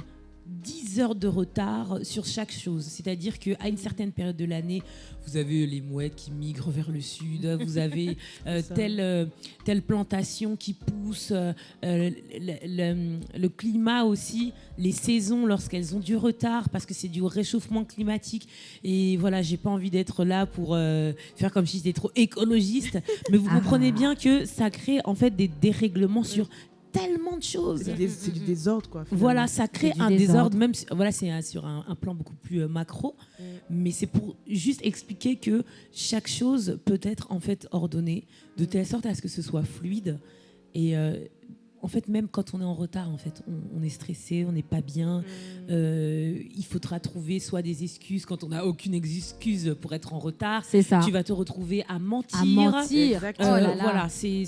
10 heures de retard sur chaque chose. C'est-à-dire qu'à une certaine période de l'année, vous avez les mouettes qui migrent vers le sud, vous avez euh, telle, euh, telle plantation qui pousse, euh, euh, le, le- le climat aussi, les saisons lorsqu'elles ont du retard parce que c'est du réchauffement climatique. Et voilà, j'ai pas envie d'être là pour euh, faire comme si j'étais trop écologiste, mais vous Ah. comprenez bien que ça crée en fait des dérèglements sur tellement de choses. C'est des- c'est du désordre, quoi. finalement. Voilà, ça crée du un désordre. désordre, même si- voilà, c'est sur un, un plan beaucoup plus euh, macro, Mm. mais c'est pour juste expliquer que chaque chose peut être en fait ordonnée de telle sorte à ce que ce soit fluide. Et euh, en fait, même quand on est en retard, en fait, on, on est stressé, on n'est pas bien. Mm. Euh, il faudra trouver soit des excuses quand on n'a aucune excuse pour être en retard. C'est ça. Tu vas te retrouver à mentir. À mentir. Oh là là. Voilà, c'est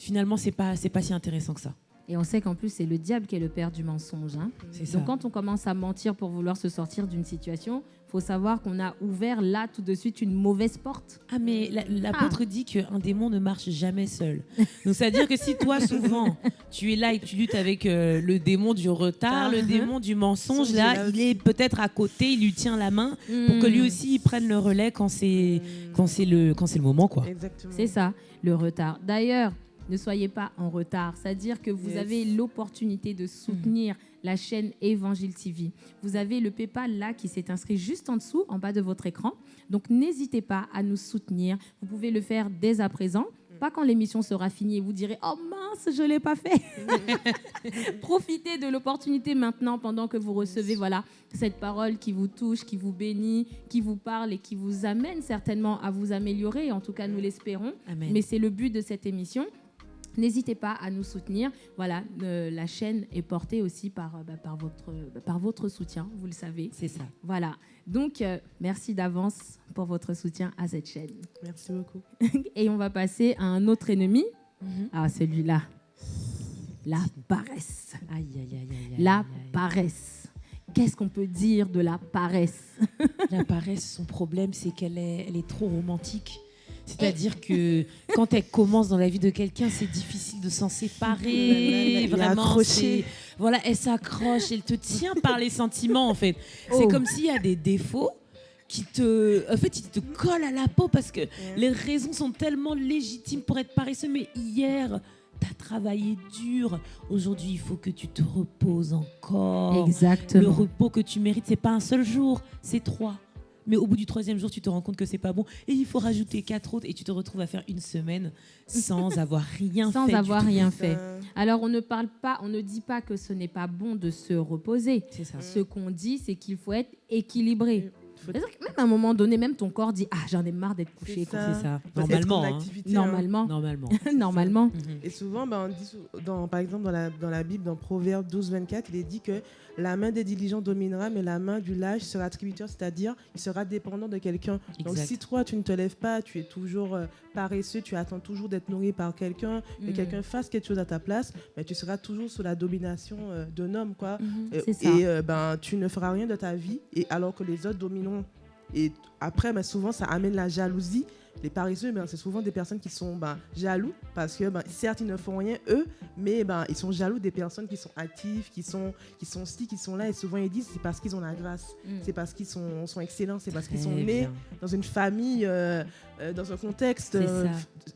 finalement c'est pas c'est pas si intéressant que ça. Et on sait qu'en plus, c'est le diable qui est le père du mensonge. hein. C'est ça. Donc quand on commence à mentir pour vouloir se sortir d'une situation, faut savoir qu'on a ouvert là tout de suite une mauvaise porte. Ah, mais la- l'apôtre dit qu'un démon ne marche jamais seul. Donc, c'est-à-dire que si toi, souvent, tu es là et que tu luttes avec euh, le démon du retard, le démon du mensonge, Songe, là, là il est peut-être à côté, il lui tient la main pour que lui Hmm. aussi il prenne le relais quand c'est quand c'est le, quand c'est le moment, quoi. C'est ça, le retard. D'ailleurs, ne soyez pas en retard. C'est-à-dire que vous Yes. avez l'opportunité de soutenir la chaîne Évangile TV. Vous avez le PayPal là qui s'est inscrit juste en dessous, en bas de votre écran. Donc n'hésitez pas à nous soutenir. Vous pouvez le faire dès à présent. Pas quand l'émission sera finie et vous direz Oh mince, je ne l'ai pas fait. Profitez de l'opportunité maintenant pendant que vous recevez voilà, cette parole qui vous touche, qui vous bénit, qui vous parle et qui vous amène certainement à vous améliorer. En tout cas, nous l'espérons. Amen. Mais c'est le but de cette émission. N'hésitez pas à nous soutenir. Voilà, euh, la chaîne est portée aussi par, euh, bah, par, votre, bah, par votre soutien, vous le savez. C'est ça. Voilà. Donc, euh, merci d'avance pour votre soutien à cette chaîne. Merci beaucoup. Et on va passer à un autre ennemi. Mhm. Ah, celui-là. La paresse. Aïe, aïe, aïe, aïe, aïe, La paresse. Qu'est-ce qu'on peut dire de la paresse? La paresse, son problème, c'est qu'elle est, elle est trop romantique. C'est-à-dire que quand elle commence dans la vie de quelqu'un, c'est difficile de s'en séparer. Vraiment, voilà, elle s'accroche, elle te tient par les sentiments en fait. C'est Oh. comme s'il y a des défauts qui te, en fait, ils te collent à la peau parce que les raisons sont tellement légitimes pour être paresseux. Mais hier, tu as travaillé dur. Aujourd'hui, il faut que tu te reposes encore. Le Exactement. repos que tu mérites, c'est pas un seul jour, c'est trois. Mais au bout du troisième jour, tu te rends compte que c'est pas bon et il faut rajouter quatre autres et tu te retrouves à faire une semaine sans avoir rien Sans fait. du avoir tout. rien fait. Alors, on ne parle pas, on ne dit pas que ce n'est pas bon de se reposer. C'est ça. Ce qu'on dit, c'est qu'il faut être équilibré. C'est-à-dire que même à un moment donné, même ton corps dit Ah, j'en ai marre d'être couché. C'est ça. Ça. Normalement. en hein. activité, hein. Normalement. Normalement. Normalement. Et souvent, ben, on dit dans, par exemple, dans la, dans la Bible, dans Proverbe 12, 24, il est dit que la main des diligents dominera, mais la main du lâche sera tributaire, c'est-à-dire il sera dépendant de quelqu'un. Donc si toi, tu ne te lèves pas, tu es toujours euh, paresseux, tu attends toujours d'être nourri par quelqu'un, que Mhm. quelqu'un fasse quelque chose à ta place, ben, tu seras toujours sous la domination euh, d'un homme. Quoi. Euh, C'est ça. Et euh, ben, tu ne feras rien de ta vie, et alors que les autres domineront. Et après, ben, souvent, ça amène la jalousie. Les paresseux, ben, c'est souvent des personnes qui sont ben, jaloux parce que ben, certes, ils ne font rien, eux, mais ben, ils sont jaloux des personnes qui sont actives, qui sont, qui sont ci, qui sont là. Et souvent, ils disent c'est parce qu'ils ont la grâce, Mm. c'est parce qu'ils sont, sont excellents, c'est parce qu'ils sont nés dans une famille, euh, euh, dans un contexte euh,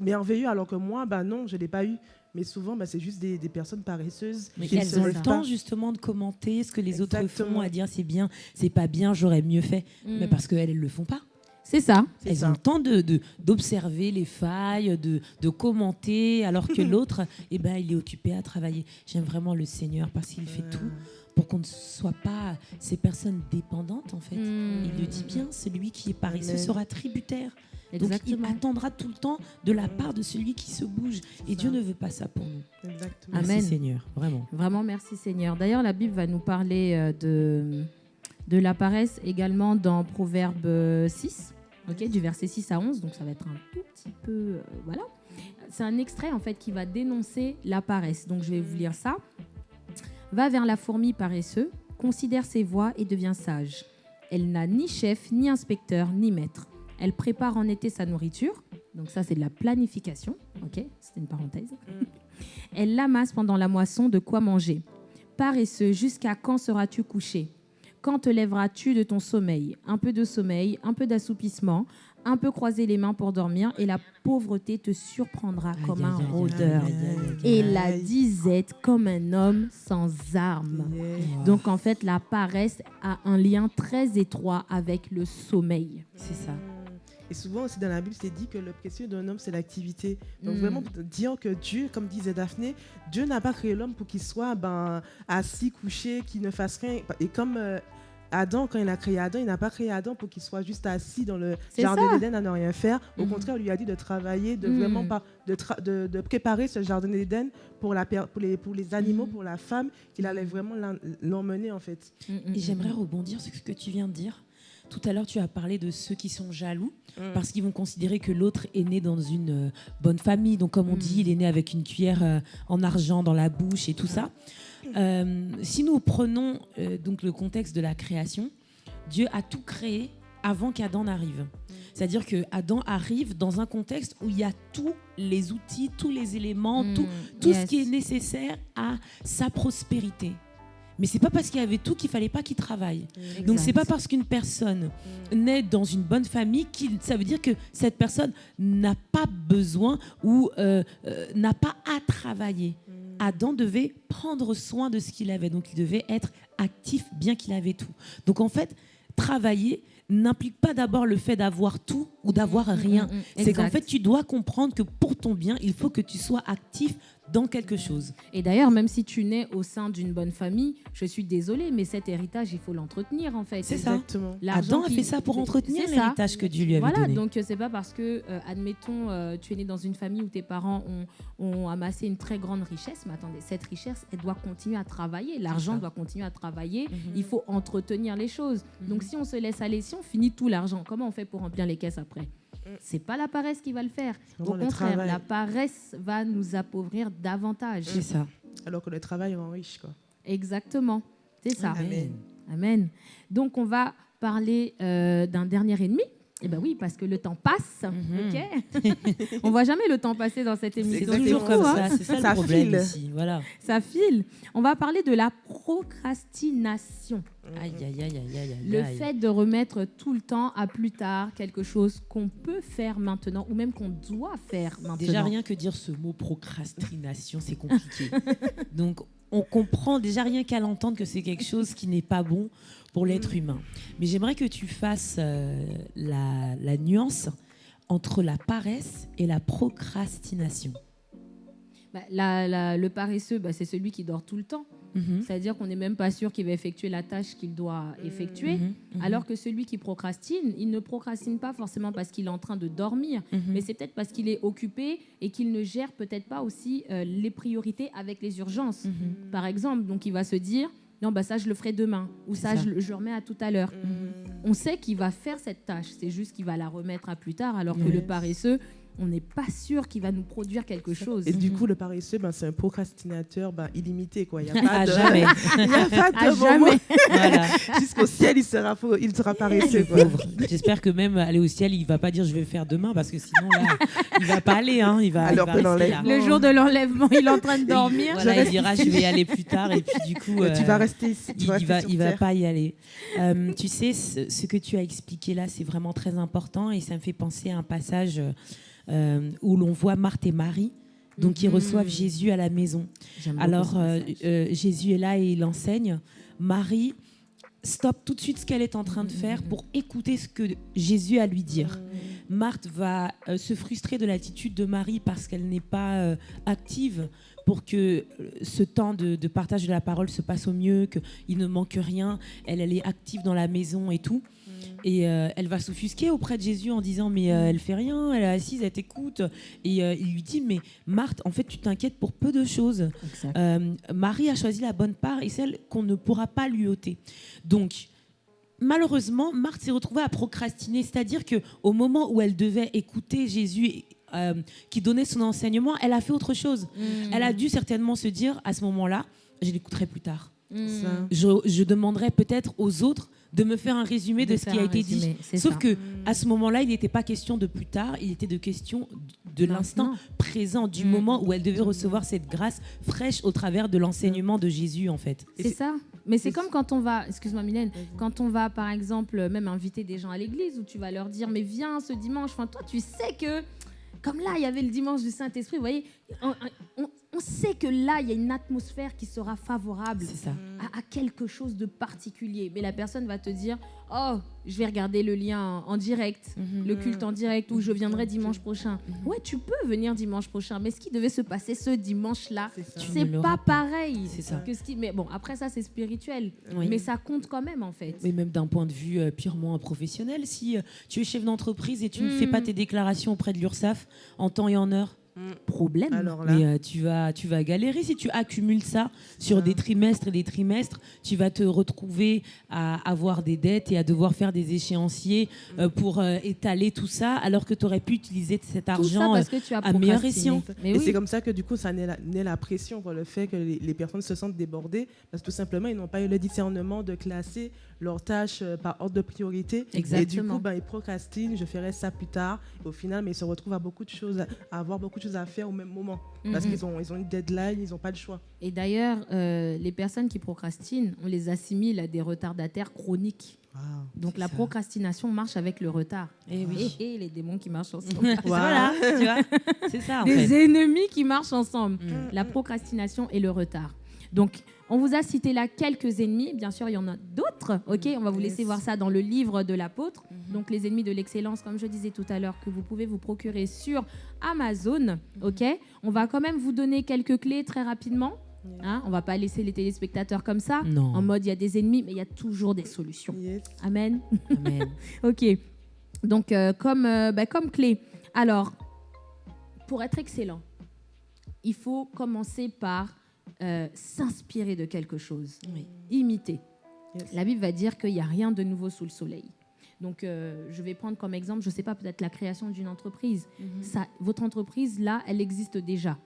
merveilleux, alors que moi, ben, non, je ne l'ai pas eu. Mais souvent, ben, c'est juste des, des personnes paresseuses. Mais qui ne elles ont le temps justement de commenter ce que les autres font, à dire c'est bien, c'est pas bien, j'aurais mieux fait. Mm. Mais parce qu'elles, elles le font pas. C'est ça. Elles ça. ont le temps de, de- d'observer les failles, de, de commenter, alors que l'autre, eh ben, il est occupé à travailler. J'aime vraiment le Seigneur parce qu'il fait tout pour qu'on ne soit pas ces personnes dépendantes en fait. Mm. Il le dit bien, celui qui est paresseux sera tributaire. Donc il attendra tout le temps de la part de celui qui se bouge. Et ça. Dieu ne veut pas ça pour nous. Exactement. Amen. Merci Seigneur, vraiment. Vraiment, merci Seigneur. D'ailleurs, la Bible va nous parler euh, de, de la paresse également dans Proverbe euh, 6, ok, du verset 6 à 11. Donc, ça va être un tout petit peu. euh, voilà. C'est un extrait en fait qui va dénoncer la paresse. Donc, je vais vous lire ça. Va vers la fourmi paresseux, considère ses voies et devient sage. Elle n'a ni chef, ni inspecteur, ni maître. Elle prépare en été sa nourriture. Donc ça, c'est de la planification. Ok, c'était une parenthèse. Elle l'amasse pendant la moisson de quoi manger. Paresseux, jusqu'à quand seras-tu couché? Quand te lèveras-tu de ton sommeil? Un peu de sommeil, un peu d'assoupissement, un peu croiser les mains pour dormir, et la pauvreté te surprendra comme un rôdeur. Et la disette comme un homme sans armes. Donc en fait, la paresse a un lien très étroit avec le sommeil. C'est ça. Et souvent aussi dans la Bible, c'est dit que le précieux d'un homme, c'est l'activité. Donc Mm. vraiment dire que Dieu, comme disait Daphné, Dieu n'a pas créé l'homme pour qu'il soit ben, assis, couché, qu'il ne fasse rien. Et comme euh, Adam, quand il a créé Adam, il n'a pas créé Adam pour qu'il soit juste assis dans le jardin d'Éden à ne rien faire. Au Mhm. contraire, il lui a dit de travailler, de Mm. vraiment pas, de, tra- de, de préparer ce jardin d'Éden pour, la per- pour, les, pour les animaux, pour la femme, qu'il allait vraiment l'emmener en fait. Et j'aimerais rebondir sur ce que tu viens de dire. Tout à l'heure, tu as parlé de ceux qui sont jaloux Mm. parce qu'ils vont considérer que l'autre est né dans une euh, bonne famille. Donc, comme on Mm. dit, il est né avec une cuillère euh, en argent dans la bouche et tout ça. Euh, si nous prenons euh, donc le contexte de la création, Dieu a tout créé avant qu'Adam n'arrive. C'est-à-dire que Adam arrive dans un contexte où il y a tous les outils, tous les éléments, tout, Mm, ce qui est nécessaire à sa prospérité. Mais c'est pas parce qu'il y avait tout qu'il fallait pas qu'il travaille. Donc c'est Exact. pas parce qu'une personne naît dans une bonne famille qu'il ça veut dire que cette personne n'a pas besoin ou euh, euh, n'a pas à travailler. Adam devait prendre soin de ce qu'il avait, donc il devait être actif bien qu'il avait tout. Donc en fait, travailler n'implique pas d'abord le fait d'avoir tout ou d'avoir rien. Mm, mm, mm, C'est qu'en exact. fait, tu dois comprendre que pour ton bien, il faut que tu sois actif dans quelque chose. Et d'ailleurs, même si tu nais au sein d'une bonne famille, je suis désolée, mais cet héritage, il faut l'entretenir en fait. C'est ça. Exactement. Adam a fait ça pour entretenir l'héritage que Dieu lui avait Voilà, donné. donc euh, c'est pas parce que, euh, admettons, euh, tu es né dans une famille où tes parents ont, ont amassé une très grande richesse, mais attendez, cette richesse, elle doit continuer à travailler, l'argent doit continuer à travailler, Mhm. il faut entretenir les choses. Donc si on se laisse aller, si on finit tout l'argent, comment on fait pour remplir les caisses après? C'est pas la paresse qui va le faire. Au contraire, la paresse va nous appauvrir davantage. C'est ça. Alors que le travail rend riche. Quoi. Exactement. C'est ça. Amen. Amen. Donc, on va parler euh, d'un dernier ennemi. Eh bien oui, parce que le temps passe. Mhm. ok on voit jamais le temps passer dans cette émission. toujours C'est fou, comme hein ça. C'est ça, Ça le problème file. ici. Voilà. Ça file. On va parler de la procrastination. Aïe, aïe, aïe, aïe, aïe. Le fait de remettre tout le temps à plus tard quelque chose qu'on peut faire maintenant ou même qu'on doit faire maintenant. Déjà, rien que dire ce mot procrastination, c'est compliqué. Donc, on comprend déjà rien qu'à l'entendre que c'est quelque chose qui n'est pas bon pour l'être humain. Mais j'aimerais que tu fasses euh, la, la nuance entre la paresse et la procrastination. Bah, la- la- le paresseux, bah, c'est celui qui dort tout le temps. Mhm. C'est-à-dire qu'on n'est même pas sûr qu'il va effectuer la tâche qu'il doit effectuer. Mhm. Mhm. Alors que celui qui procrastine, il ne procrastine pas forcément parce qu'il est en train de dormir, mais c'est peut-être parce qu'il est occupé et qu'il ne gère peut-être pas aussi euh, les priorités avec les urgences. Par exemple, donc il va se dire non bah ça je le ferai demain ou ça, ça. Je, remets à tout à l'heure. On sait qu'il va faire cette tâche, c'est juste qu'il va la remettre à plus tard. Alors que le paresseux, on n'est pas sûr qu'il va nous produire quelque chose. Et du Mhm. coup, le paresseux, ben, c'est un procrastinateur ben, illimité. Quoi. Il n'y a À pas de, jamais. il y a pas de À moment. voilà. Jusqu'au ciel, il sera, faux- il sera paresseux. J'espère que même aller au ciel, il va pas dire je vais le faire demain parce que sinon là, il va pas aller. Hein. Il va, Alors il va rester là. Le jour de l'enlèvement, il est en train de dormir. Voilà, il dira je vais y aller plus tard et puis du coup tu euh, vas rester ici. Tu il, rester va il pas y aller. Euh, tu sais ce, ce que tu as expliqué là, c'est vraiment très important et ça me fait penser à un passage euh, où l'on voit Marthe et Marie. Donc, ils Mhm. reçoivent Jésus à la maison. Alors, euh, euh, Jésus est là et il enseigne. Marie stoppe tout de suite ce qu'elle est en train de faire pour écouter ce que Jésus a à lui dire. Marthe va euh, se frustrer de l'attitude de Marie parce qu'elle n'est pas euh, active pour que euh, ce temps de, de partage de la parole se passe au mieux, qu'il ne manque rien. Elle, elle est active dans la maison et tout. Et euh, elle va s'offusquer auprès de Jésus en disant mais euh, elle fait rien, elle est assise, elle t'écoute. Et euh, il lui dit mais Marthe, en fait tu t'inquiètes pour peu de choses. Euh, Marie a choisi la bonne part et celle qu'on ne pourra pas lui ôter. Donc, malheureusement, Marthe s'est retrouvée à procrastiner, c'est-à-dire que au moment où elle devait écouter Jésus euh, qui donnait son enseignement, elle a fait autre chose. Elle a dû certainement se dire à ce moment-là, je l'écouterai plus tard. Mm. Ça. Je, je demanderai peut-être aux autres de me faire un résumé de, ce qui a été dit. résumé, Sauf ça. que à ce moment-là, il n'était pas question de plus tard, il était de question de l'instant présent, du Mm. moment où elle devait recevoir cette grâce fraîche au travers de l'enseignement de Jésus, en fait. C'est ça. Mais c'est comme quand on va, excuse-moi Mylène, quand on va par exemple même inviter des gens à l'église où tu vas leur dire mais viens ce dimanche. Enfin toi tu sais que comme là il y avait le dimanche du Saint-Esprit, vous voyez, on, on- on sait que là, il y a une atmosphère qui sera favorable ça. à, à quelque chose de particulier. Mais la personne va te dire, oh, je vais regarder le lien en, en direct, Mhm. le culte en direct, ou je viendrai Ok. dimanche prochain. Mhm. Ouais, tu peux venir dimanche prochain, mais ce qui devait se passer ce dimanche-là, C'est pas pareil. C'est ça. Que ce qui... Mais bon, après ça, c'est spirituel. Oui. Mais ça compte quand même, en fait. Mais même d'un point de vue euh, purement professionnel, si euh, tu es chef d'entreprise et tu ne fais Mm. pas tes déclarations auprès de l'URSSAF en temps et en heure, Problème. Alors là, mais euh, tu, vas, tu vas galérer si tu accumules ça sur des trimestres et des trimestres. Tu vas te retrouver à avoir des dettes et à devoir faire des échéanciers euh, pour euh, étaler tout ça, alors que tu aurais pu utiliser cet Tout ça argent. parce que tu as à meilleur escient. Mais et oui. c'est comme ça que du coup, ça naît la, naît la pression, quoi, le fait que les, les personnes se sentent débordées, parce que tout simplement, ils n'ont pas eu le discernement de classer leurs tâches euh, par ordre de priorité. Et du Exactement. coup, ben, ils procrastinent, je ferai ça plus tard. Et au final, mais ils se retrouvent à, beaucoup de choses, à à avoir beaucoup de choses à faire au même moment. Parce Mhm. qu'ils ont, ils ont une deadline, ils n'ont pas le choix. Et d'ailleurs, euh, les personnes qui procrastinent, on les assimile à des retardataires chroniques. Donc la ça. procrastination marche avec le retard. Eh oui. Et, les démons qui marchent ensemble. voilà, tu vois, c'est ça en des fait. ennemis qui marchent ensemble. Mm. La procrastination et le retard. Donc, on vous a cité là quelques ennemis. Bien sûr, il y en a d'autres. Ok, on va vous laisser voir ça dans le livre de l'apôtre. Mhm. Donc, les ennemis de l'excellence, comme je disais tout à l'heure, que vous pouvez vous procurer sur Amazon. Ok, on va quand même vous donner quelques clés très rapidement. Hein, on va pas laisser les téléspectateurs comme ça. Non. En mode, il y a des ennemis, mais il y a toujours des solutions. Yes. Amen. Amen. Ok. Donc, euh, comme, euh, bah, comme clé. Alors, pour être excellent, il faut commencer par euh, s'inspirer de quelque chose, Oui. imiter. Yes. La Bible va dire qu'il n'y a rien de nouveau sous le soleil. Donc, euh, je vais prendre comme exemple, je ne sais pas, peut-être la création d'une entreprise. Ça, votre entreprise, là, elle existe déjà.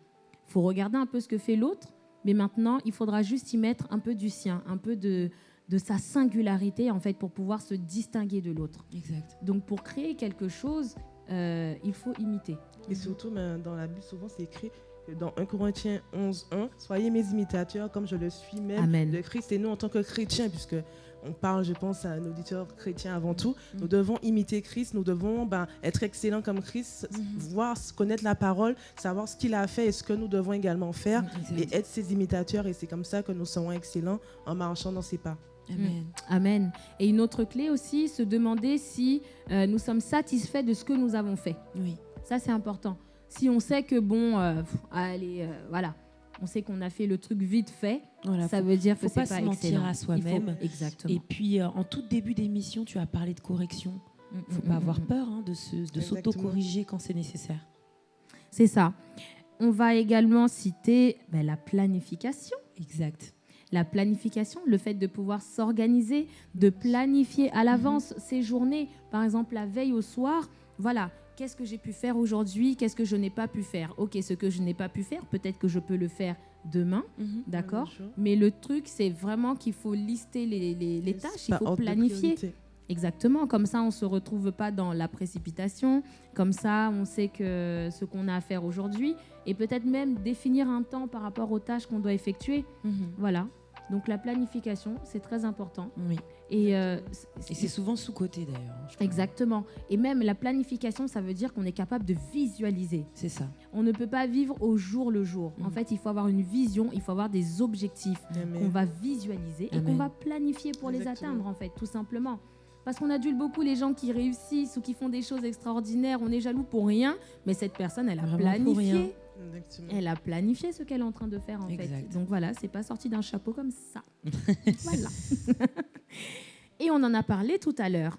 Il faut regarder un peu ce que fait l'autre, mais maintenant, il faudra juste y mettre un peu du sien, un peu de, de sa singularité, en fait, pour pouvoir se distinguer de l'autre. Exact. Donc pour créer quelque chose, euh, il faut imiter. Et surtout, ben, dans la Bible, souvent, c'est écrit que dans 1 Corinthiens 11, 1, soyez mes imitateurs comme je le suis même Amen. de Christ. Et nous, en tant que chrétiens, puisque on parle, je pense, à un auditeur chrétien avant tout, nous devons imiter Christ, nous devons ben, être excellents comme Christ, voir, connaître la parole, savoir ce qu'il a fait et ce que nous devons également faire, Exact. et être ses imitateurs. Et c'est comme ça que nous serons excellents en marchant dans ses pas. Amen. Amen. Et une autre clé aussi, se demander si euh, nous sommes satisfaits de ce que nous avons fait. Oui. Ça, c'est important. Si on sait que, bon, euh, pff, allez, euh, voilà, on sait qu'on a fait le truc vite fait, Voilà, ça faut- veut dire faut que pas c'est pas se mentir à Il soi-même. Exactement. Et puis, euh, en tout début d'émission, tu as parlé de correction. Mm, faut mm, pas mm, avoir peur hein, de se- de Exactement. s'auto-corriger quand c'est nécessaire. C'est ça. On va également citer ben, la planification. Exact. La planification, le fait de pouvoir s'organiser, de planifier à l'avance ses journées. Par exemple, la veille au soir, voilà, qu'est-ce que j'ai pu faire aujourd'hui, qu'est-ce que je n'ai pas pu faire. Ok, ce que je n'ai pas pu faire, peut-être que je peux le faire demain, d'accord Bien sûr. Mais le truc, c'est vraiment qu'il faut lister les, les- les tâches, il faut planifier. Exactement, comme ça on ne se retrouve pas dans la précipitation, comme ça on sait que ce qu'on a à faire aujourd'hui, et peut-être même définir un temps par rapport aux tâches qu'on doit effectuer. Voilà, donc la planification, c'est très important. Oui. Et, euh, Et c'est souvent sous-côté d'ailleurs. hein. Exactement. Et même la planification, ça veut dire qu'on est capable de visualiser. C'est ça. On ne peut pas vivre au jour le jour. En Mhm. fait, il faut avoir une vision, il faut avoir des objectifs qu'on va visualiser et qu'on va planifier pour les atteindre, en fait, tout simplement. Parce qu'on adule beaucoup les gens qui réussissent ou qui font des choses extraordinaires. On est jaloux pour rien, mais cette personne, elle a Vraiment pour planifié. Exactement. Elle a planifié ce qu'elle est en train de faire, en Exact. fait. Donc voilà, c'est pas sorti d'un chapeau comme ça. voilà. et on en a parlé tout à l'heure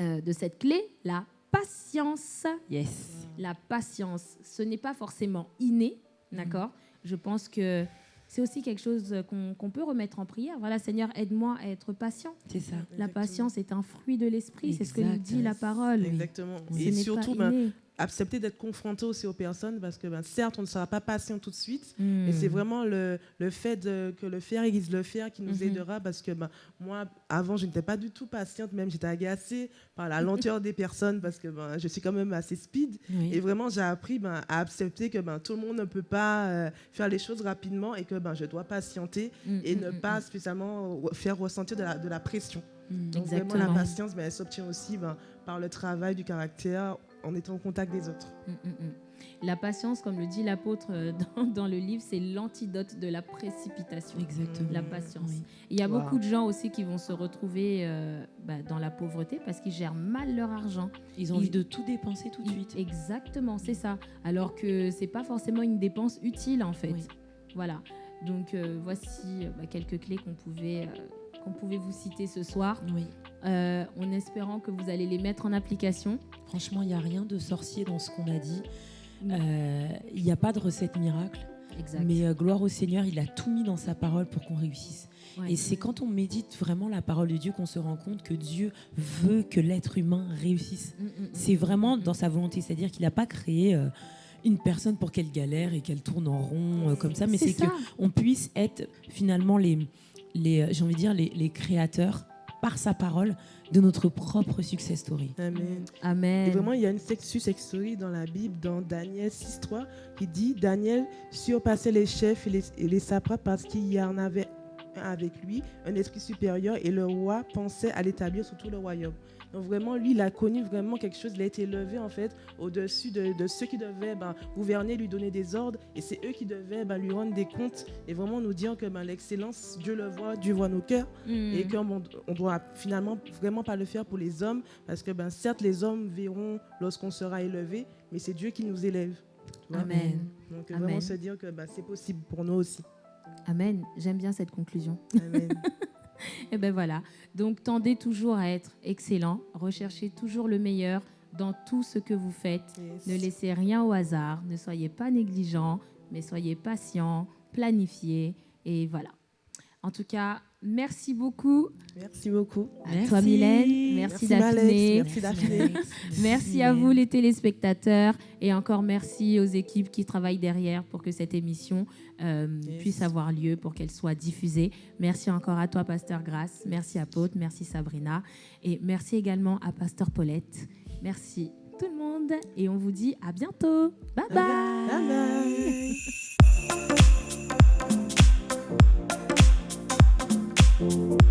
euh, de cette clé, la patience. Yes. La patience, ce n'est pas forcément inné, d'accord? Je pense que c'est aussi quelque chose qu'on peut remettre en prière. Voilà, Seigneur, aide-moi à être patient. C'est ça. La Exactement. patience est un fruit de l'esprit, c'est ce que nous dit la parole. Exactement. Et surtout, ben. Accepter d'être confronté aussi aux personnes parce que ben, certes, on ne sera pas patient tout de suite, Hmm. mais c'est vraiment le, le fait de- que le faire aiguise le faire qui nous Mhm. aidera parce que ben, moi, avant, je n'étais pas du tout patiente, même j'étais agacée par la lenteur des personnes parce que ben, je suis quand même assez speed. Oui. Et vraiment, j'ai appris ben, à accepter que ben, tout le monde ne peut pas euh, faire les choses rapidement et que ben, je dois patienter Mm, et mm, ne mm, pas spécialement re- faire ressentir de la, de la pression. Donc vraiment, la patience, ben, elle s'obtient aussi ben, par le travail du caractère en étant au contact des autres. Mm, mm, mm. La patience, comme le dit l'apôtre euh, dans, dans le livre, c'est l'antidote de la précipitation. Exactement. La patience. Oui. Il y a Wow. beaucoup de gens aussi qui vont se retrouver euh, bah, dans la pauvreté parce qu'ils gèrent mal leur argent. Ils ont Ils- envie de tout dépenser tout de suite. Exactement, c'est ça. Alors que c'est pas forcément une dépense utile en fait. Oui. Voilà. Donc euh, voici bah, quelques clés qu'on pouvait, euh, qu'on pouvait vous citer ce soir, Oui. Euh, en espérant que vous allez les mettre en application. Franchement, il n'y a rien de sorcier dans ce qu'on a dit. Euh, Il n'y a pas de recette miracle. Exact. Mais euh, gloire au Seigneur, il a tout mis dans sa parole pour qu'on réussisse. Ouais. Et c'est quand on médite vraiment la parole de Dieu qu'on se rend compte que Dieu veut que l'être humain réussisse. Mm, mm, mm. C'est vraiment dans sa volonté, c'est-à-dire qu'il n'a pas créé euh, une personne pour qu'elle galère et qu'elle tourne en rond euh, comme ça, mais c'est que ça. on puisse être finalement les, les j'ai envie de dire les, les créateurs par sa parole de notre propre success story. Amen. Amen. Et vraiment, il y a une sexus story dans la Bible, dans Daniel 6.3, qui dit Daniel surpassait les chefs et les, et les parce qu'il y en avait avec lui, un esprit supérieur, et le roi pensait à l'établir sur tout le royaume. Donc vraiment, lui, il a connu vraiment quelque chose, il a été élevé en fait au-dessus de, de ceux qui devaient ben, gouverner, lui donner des ordres, et c'est eux qui devaient ben, lui rendre des comptes, et vraiment nous dire que ben, l'excellence, Dieu le voit, Dieu voit nos cœurs, Mm. et qu'on on doit finalement vraiment pas le faire pour les hommes parce que ben certes les hommes verront lorsqu'on sera élevé mais c'est Dieu qui nous élève. Amen. donc Amen. vraiment se dire que ben, c'est possible pour nous aussi Amen. J'aime bien cette conclusion. Amen. Et ben voilà. Donc tendez toujours à être excellent. Recherchez toujours le meilleur dans tout ce que vous faites. Yes. Ne laissez rien au hasard. Ne soyez pas négligent, mais soyez patient, planifiez. Et voilà. En tout cas, merci beaucoup merci beaucoup à Merci. toi, Mylène. Merci, Merci, Daphné. Merci, Daphné. Merci à vous les téléspectateurs et encore merci aux équipes qui travaillent derrière pour que cette émission euh, Yes. puisse avoir lieu, pour qu'elle soit diffusée. Merci encore à toi, Pasteur Grasse. Merci à Paute, merci Sabrina et merci également à Pasteur Paulette. Merci tout le monde et on vous dit à bientôt. Bye bye. bye bye Thank you.